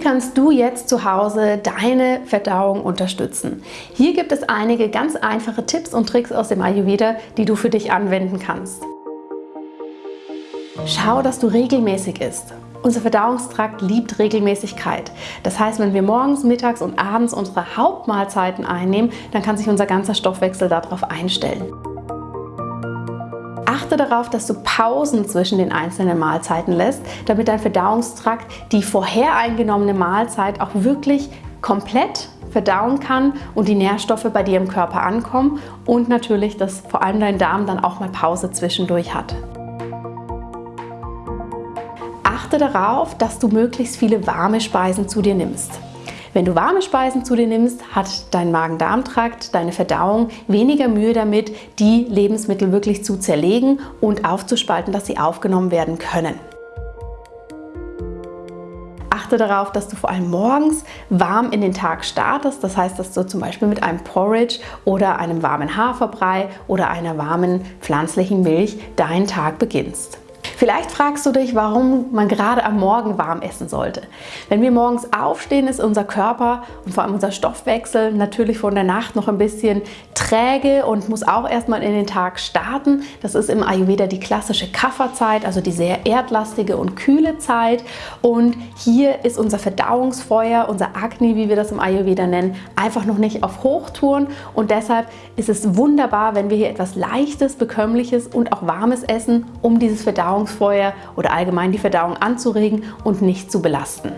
kannst du jetzt zu Hause deine Verdauung unterstützen? Hier gibt es einige ganz einfache Tipps und Tricks aus dem Ayurveda, die du für dich anwenden kannst. Schau, dass du regelmäßig isst. Unser Verdauungstrakt liebt Regelmäßigkeit. Das heißt, wenn wir morgens, mittags und abends unsere Hauptmahlzeiten einnehmen, dann kann sich unser ganzer Stoffwechsel darauf einstellen. Achte darauf, dass du Pausen zwischen den einzelnen Mahlzeiten lässt, damit dein Verdauungstrakt die vorher eingenommene Mahlzeit auch wirklich komplett verdauen kann und die Nährstoffe bei dir im Körper ankommen und natürlich, dass vor allem dein Darm dann auch mal Pause zwischendurch hat. Achte darauf, dass du möglichst viele warme Speisen zu dir nimmst. Wenn du warme Speisen zu dir nimmst, hat dein Magen-Darm-Trakt, deine Verdauung weniger Mühe damit, die Lebensmittel wirklich zu zerlegen und aufzuspalten, dass sie aufgenommen werden können. Achte darauf, dass du vor allem morgens warm in den Tag startest. Das heißt, dass du zum Beispiel mit einem Porridge oder einem warmen Haferbrei oder einer warmen pflanzlichen Milch deinen Tag beginnst. Vielleicht fragst du dich, warum man gerade am Morgen warm essen sollte. Wenn wir morgens aufstehen, ist unser Körper und vor allem unser Stoffwechsel natürlich von der Nacht noch ein bisschen träge und muss auch erstmal in den Tag starten. Das ist im Ayurveda die klassische Kafferzeit, also die sehr erdlastige und kühle Zeit. Und hier ist unser Verdauungsfeuer, unser Agni, wie wir das im Ayurveda nennen, einfach noch nicht auf Hochtouren. Und deshalb ist es wunderbar, wenn wir hier etwas Leichtes, Bekömmliches und auch Warmes essen, um dieses Verdauungsfeuer Verdauungsfeuer oder allgemein die Verdauung anzuregen und nicht zu belasten.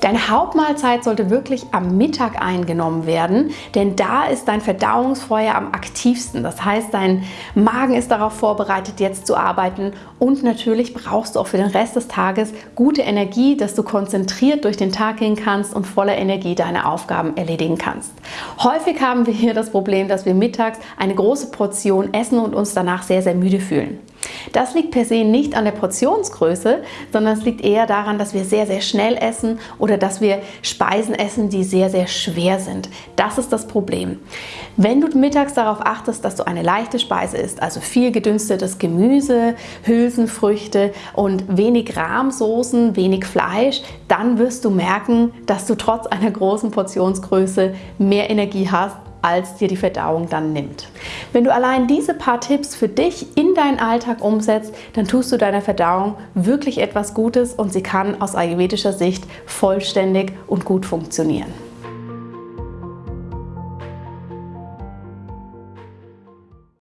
Deine Hauptmahlzeit sollte wirklich am Mittag eingenommen werden, denn da ist dein Verdauungsfeuer am aktivsten. Das heißt, dein Magen ist darauf vorbereitet, jetzt zu arbeiten und natürlich brauchst du auch für den Rest des Tages gute Energie, dass du konzentriert durch den Tag gehen kannst und voller Energie deine Aufgaben erledigen kannst. Häufig haben wir hier das Problem, dass wir mittags eine große Portion essen und uns danach sehr, sehr müde fühlen. Das liegt per se nicht an der Portionsgröße, sondern es liegt eher daran, dass wir sehr, sehr schnell essen oder dass wir Speisen essen, die sehr, sehr schwer sind. Das ist das Problem. Wenn du mittags darauf achtest, dass du eine leichte Speise isst, also viel gedünstetes Gemüse, Hülsenfrüchte und wenig Rahmsoßen, wenig Fleisch, dann wirst du merken, dass du trotz einer großen Portionsgröße mehr Energie hast als dir die Verdauung dann nimmt. Wenn du allein diese paar Tipps für dich in deinen Alltag umsetzt, dann tust du deiner Verdauung wirklich etwas Gutes und sie kann aus ayurvedischer Sicht vollständig und gut funktionieren.